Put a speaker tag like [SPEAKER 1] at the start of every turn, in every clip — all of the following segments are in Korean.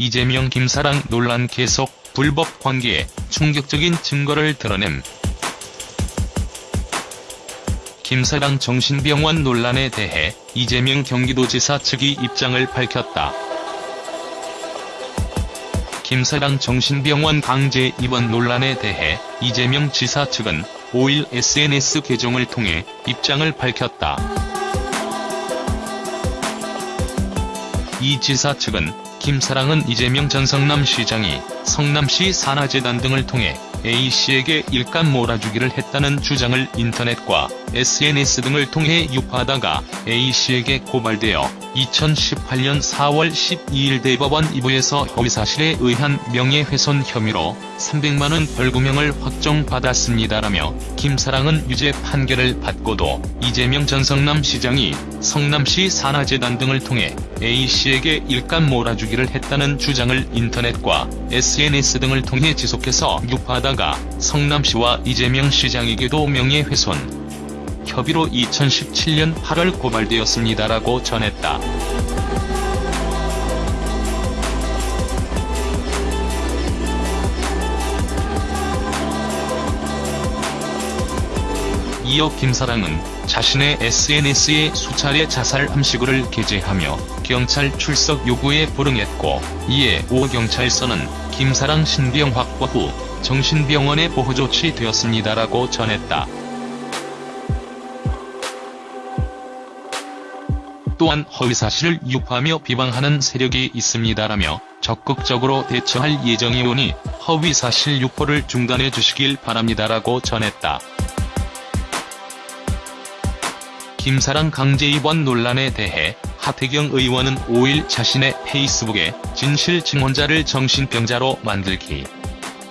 [SPEAKER 1] 이재명 김사랑 논란 계속 불법 관계에 충격적인 증거를 드러냄. 김사랑 정신병원 논란에 대해 이재명 경기도지사 측이 입장을 밝혔다. 김사랑 정신병원 강제 입원 논란에 대해 이재명 지사 측은 5일 SNS 계정을 통해 입장을 밝혔다. 이 지사 측은 김사랑은 이재명 전 성남시장이 성남시 산하재단 등을 통해 A씨에게 일감 몰아주기를 했다는 주장을 인터넷과 SNS 등을 통해 유포하다가 A씨에게 고발되어 2018년 4월 12일 대법원 2부에서 허위사실에 의한 명예훼손 혐의로 300만원 벌금형을 확정받았습니다라며 김사랑은 유죄 판결을 받고도 이재명 전 성남시장이 성남시 산하재단 등을 통해 A씨에게 일감 몰아주기를 했다는 주장을 인터넷과 SNS 등을 통해 지속해서 유포하다 가 성남시와 이재명 시장에게도 명예훼손 협의로 2017년 8월 고발되었습니다라고 전했다. 이어 김사랑은 자신의 SNS에 수차례 자살 함시구를 게재하며 경찰 출석 요구에 불응했고 이에 오 경찰서는 김사랑 신병 확보 후 정신병원에 보호 조치되었습니다라고 전했다. 또한 허위사실을 유포하며 비방하는 세력이 있습니다라며 적극적으로 대처할 예정이오니 허위사실 유포를 중단해 주시길 바랍니다라고 전했다. 김사랑 강제 입원 논란에 대해 하태경 의원은 5일 자신의 페이스북에 진실 증언자를 정신병자로 만들기.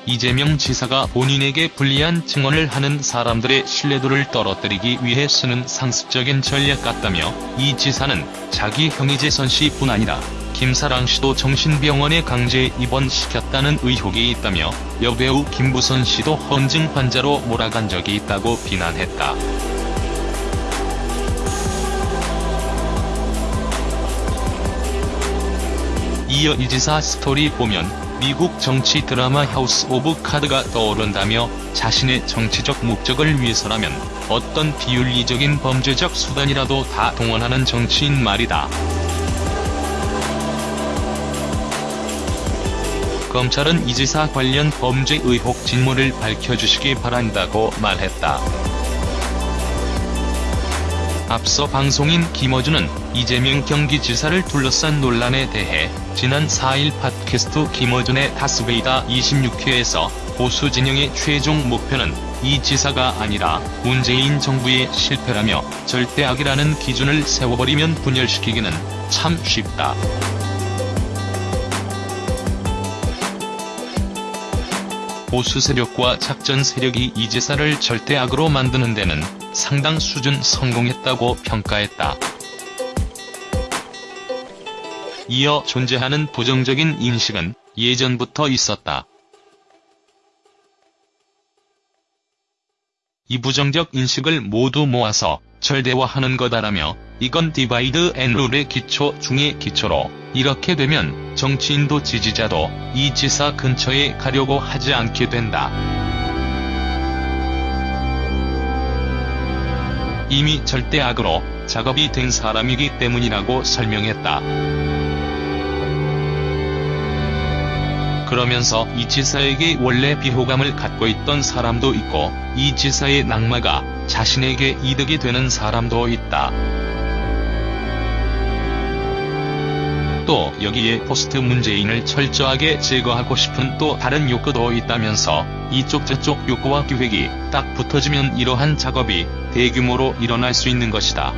[SPEAKER 1] 이재명 지사가 본인에게 불리한 증언을 하는 사람들의 신뢰도를 떨어뜨리기 위해 쓰는 상습적인 전략 같다며 이 지사는 자기 형이재선 씨뿐 아니라 김사랑 씨도 정신병원에 강제 입원시켰다는 의혹이 있다며 여배우 김부선 씨도 허언증 환자로 몰아간 적이 있다고 비난했다. 이어 이 지사 스토리 보면 미국 정치 드라마 하우스 오브 카드가 떠오른다며 자신의 정치적 목적을 위해서라면 어떤 비윤리적인 범죄적 수단이라도 다 동원하는 정치인 말이다. 검찰은 이 지사 관련 범죄 의혹 진모를 밝혀주시기 바란다고 말했다. 앞서 방송인 김어준은 이재명 경기지사를 둘러싼 논란에 대해 지난 4일 팟캐스트 김어준의 다스베이다 26회에서 보수 진영의 최종 목표는 이 지사가 아니라 문재인 정부의 실패라며 절대악이라는 기준을 세워버리면 분열시키기는 참 쉽다. 보수 세력과 작전 세력이 이 지사를 절대악으로 만드는 데는 상당 수준 성공했다고 평가했다. 이어 존재하는 부정적인 인식은 예전부터 있었다. 이 부정적 인식을 모두 모아서 절대화하는 거다라며 이건 divide and rule의 기초 중의 기초로 이렇게 되면 정치인도 지지자도 이 지사 근처에 가려고 하지 않게 된다. 이미 절대악으로 작업이 된 사람이기 때문이라고 설명했다. 그러면서 이 지사에게 원래 비호감을 갖고 있던 사람도 있고 이 지사의 낙마가 자신에게 이득이 되는 사람도 있다. 또 여기에 포스트 문재인을 철저하게 제거하고 싶은 또 다른 욕구도 있다면서 이쪽 저쪽 욕구와 기획이 딱 붙어지면 이러한 작업이 대규모로 일어날 수 있는 것이다.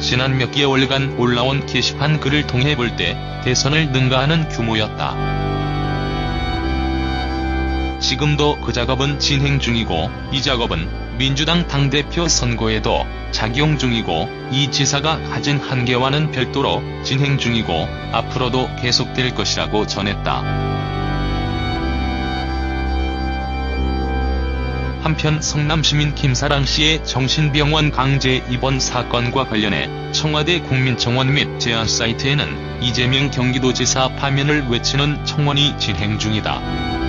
[SPEAKER 1] 지난 몇 개월간 올라온 게시판 글을 통해 볼 때 대선을 능가하는 규모였다. 지금도 그 작업은 진행 중이고 이 작업은 민주당 당대표 선거에도 작용 중이고 이 지사가 가진 한계와는 별도로 진행 중이고 앞으로도 계속될 것이라고 전했다. 한편 성남시민 김사랑 씨의 정신병원 강제 입원 사건과 관련해 청와대 국민청원 및 제안 사이트에는 이재명 경기도지사 파면을 외치는 청원이 진행 중이다.